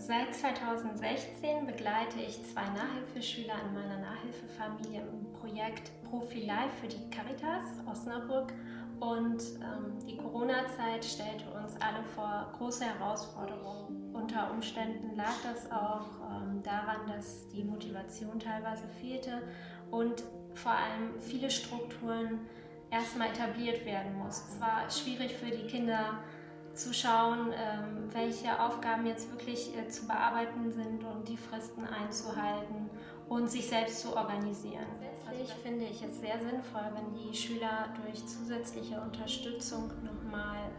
Seit 2016 begleite ich zwei Nachhilfeschüler in meiner Nachhilfefamilie im Projekt Profi Life für die Caritas Osnabrück und ähm, die Corona-Zeit stellte uns alle vor große Herausforderungen. Unter Umständen lag das auch ähm, daran, dass die Motivation teilweise fehlte und vor allem viele Strukturen erstmal etabliert werden mussten. Es war schwierig für die Kinder, zu schauen, ähm, welche Aufgaben jetzt wirklich äh, zu bearbeiten sind und die Fristen einzuhalten und sich selbst zu organisieren. Letztlich finde ich es sehr sinnvoll, wenn die Schüler durch zusätzliche Unterstützung nochmal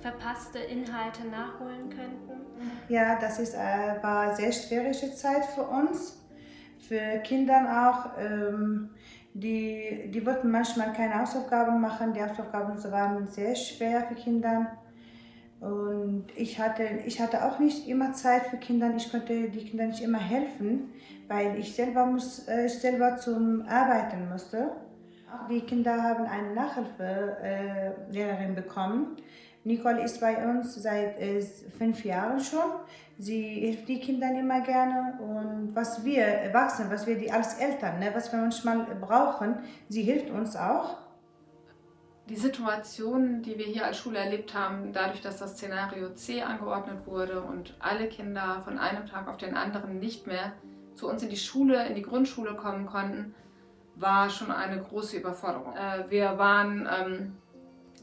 verpasste Inhalte nachholen könnten. Ja, das ist, äh, war eine sehr schwierige Zeit für uns, für Kinder auch. Ähm, die, die wollten manchmal keine Hausaufgaben machen, die Hausaufgaben waren sehr schwer für Kinder. Und ich hatte, ich hatte auch nicht immer Zeit für Kinder, ich konnte die Kinder nicht immer helfen, weil ich selber, muss, äh, ich selber zum Arbeiten musste. Die Kinder haben eine Nachhilfelehrerin äh, bekommen. Nicole ist bei uns seit äh, fünf Jahren schon. Sie hilft die Kinder immer gerne und was wir Erwachsenen, was wir die als Eltern, ne, was wir manchmal brauchen, sie hilft uns auch die Situation, die wir hier als Schule erlebt haben, dadurch, dass das Szenario C angeordnet wurde und alle Kinder von einem Tag auf den anderen nicht mehr zu uns in die Schule, in die Grundschule kommen konnten, war schon eine große Überforderung. Äh, wir waren ähm,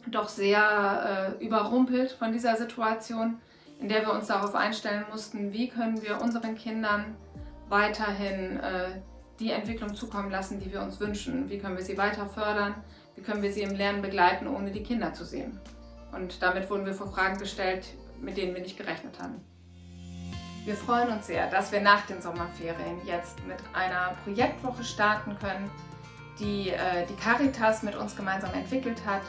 doch sehr äh, überrumpelt von dieser Situation, in der wir uns darauf einstellen mussten, wie können wir unseren Kindern weiterhin äh, die Entwicklung zukommen lassen, die wir uns wünschen. Wie können wir sie weiter fördern? Wie können wir sie im Lernen begleiten, ohne die Kinder zu sehen? Und damit wurden wir vor Fragen gestellt, mit denen wir nicht gerechnet haben. Wir freuen uns sehr, dass wir nach den Sommerferien jetzt mit einer Projektwoche starten können, die äh, die Caritas mit uns gemeinsam entwickelt hat,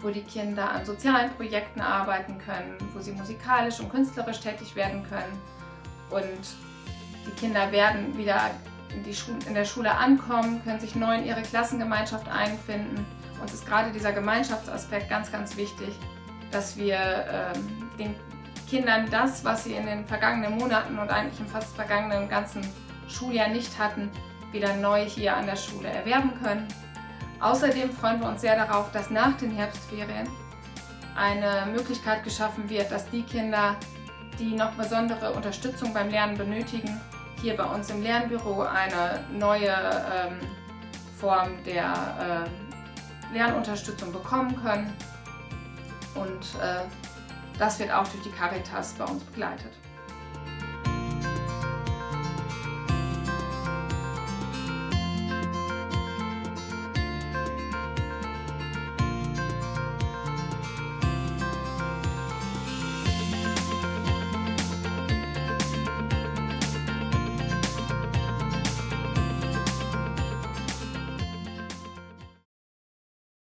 wo die Kinder an sozialen Projekten arbeiten können, wo sie musikalisch und künstlerisch tätig werden können. Und die Kinder werden wieder in der Schule ankommen, können sich neu in ihre Klassengemeinschaft einfinden. Uns ist gerade dieser Gemeinschaftsaspekt ganz, ganz wichtig, dass wir ähm, den Kindern das, was sie in den vergangenen Monaten und eigentlich im fast vergangenen ganzen Schuljahr nicht hatten, wieder neu hier an der Schule erwerben können. Außerdem freuen wir uns sehr darauf, dass nach den Herbstferien eine Möglichkeit geschaffen wird, dass die Kinder, die noch besondere Unterstützung beim Lernen benötigen, hier bei uns im Lernbüro eine neue ähm, Form der äh, Lernunterstützung bekommen können. Und äh, das wird auch durch die Caritas bei uns begleitet.